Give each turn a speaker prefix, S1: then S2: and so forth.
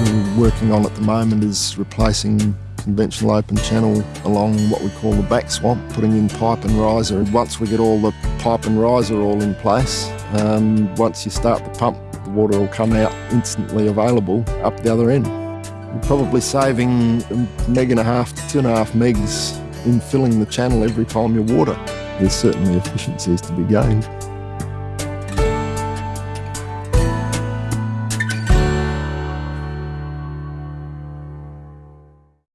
S1: we're working on at the moment is replacing conventional open channel along what we call the back swamp, putting in pipe and riser. And once we get all the pipe and riser all in place, um, once you start the pump, the water will come out instantly available up the other end. You're probably saving a meg and a half to two and a half megs in filling the channel every time you water. There's certainly efficiencies to be gained.